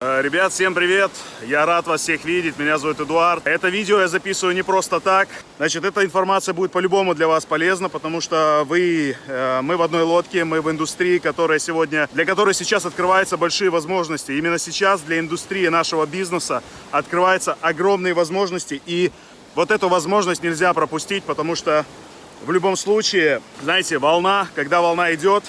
Э, Ребят, всем привет! Я рад вас всех видеть, меня зовут Эдуард. Это видео я записываю не просто так. Значит, эта информация будет по-любому для вас полезна, потому что вы, э, мы в одной лодке, мы в индустрии, которая сегодня, для которой сейчас открываются большие возможности. Именно сейчас для индустрии нашего бизнеса открываются огромные возможности, и вот эту возможность нельзя пропустить, потому что в любом случае, знаете, волна, когда волна идет,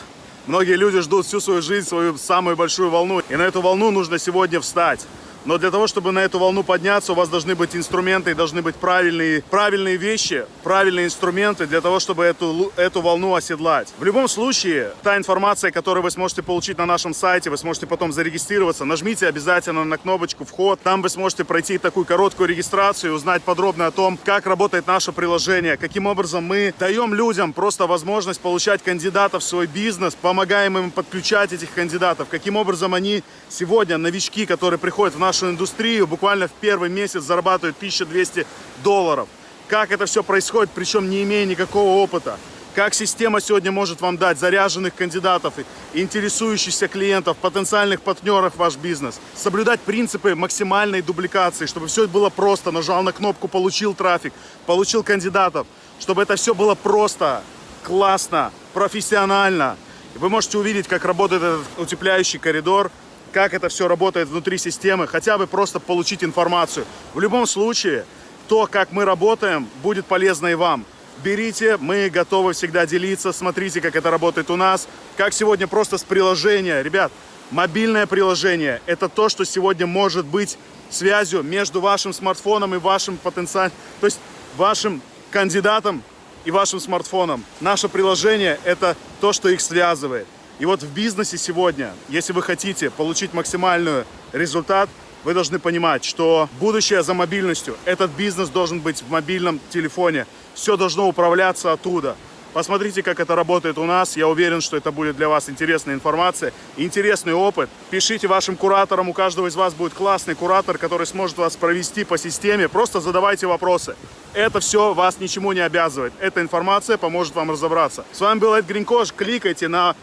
Многие люди ждут всю свою жизнь, свою самую большую волну. И на эту волну нужно сегодня встать. Но для того, чтобы на эту волну подняться, у вас должны быть инструменты, должны быть правильные, правильные вещи, правильные инструменты для того, чтобы эту, эту волну оседлать. В любом случае, та информация, которую вы сможете получить на нашем сайте, вы сможете потом зарегистрироваться, нажмите обязательно на кнопочку «Вход». Там вы сможете пройти такую короткую регистрацию, узнать подробно о том, как работает наше приложение, каким образом мы даем людям просто возможность получать кандидатов в свой бизнес, помогаем им подключать этих кандидатов, каким образом они сегодня, новички, которые приходят в наш нашу индустрию буквально в первый месяц зарабатывают 1200 долларов. Как это все происходит, причем не имея никакого опыта. Как система сегодня может вам дать заряженных кандидатов, интересующихся клиентов, потенциальных партнеров в ваш бизнес. Соблюдать принципы максимальной дубликации, чтобы все было просто. Нажал на кнопку, получил трафик, получил кандидатов. Чтобы это все было просто, классно, профессионально. Вы можете увидеть, как работает этот утепляющий коридор, как это все работает внутри системы, хотя бы просто получить информацию. В любом случае, то, как мы работаем, будет полезно и вам. Берите, мы готовы всегда делиться, смотрите, как это работает у нас. Как сегодня просто с приложения. Ребят, мобильное приложение – это то, что сегодня может быть связью между вашим смартфоном и вашим потенциальным, то есть вашим кандидатом и вашим смартфоном. Наше приложение – это то, что их связывает. И вот в бизнесе сегодня, если вы хотите получить максимальный результат, вы должны понимать, что будущее за мобильностью. Этот бизнес должен быть в мобильном телефоне. Все должно управляться оттуда. Посмотрите, как это работает у нас. Я уверен, что это будет для вас интересная информация, интересный опыт. Пишите вашим кураторам. У каждого из вас будет классный куратор, который сможет вас провести по системе. Просто задавайте вопросы. Это все вас ничему не обязывает. Эта информация поможет вам разобраться. С вами был Эд Гринкош. Кликайте на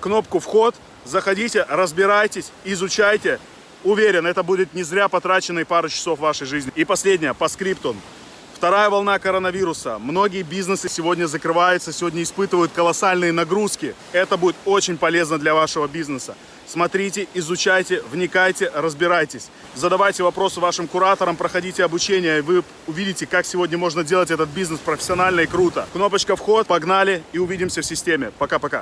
кнопку «Вход», заходите, разбирайтесь, изучайте. Уверен, это будет не зря потраченные пару часов вашей жизни. И последнее, по скрипту. Вторая волна коронавируса. Многие бизнесы сегодня закрываются, сегодня испытывают колоссальные нагрузки. Это будет очень полезно для вашего бизнеса. Смотрите, изучайте, вникайте, разбирайтесь. Задавайте вопросы вашим кураторам, проходите обучение, и вы увидите, как сегодня можно делать этот бизнес профессионально и круто. Кнопочка «Вход», погнали и увидимся в системе. Пока-пока.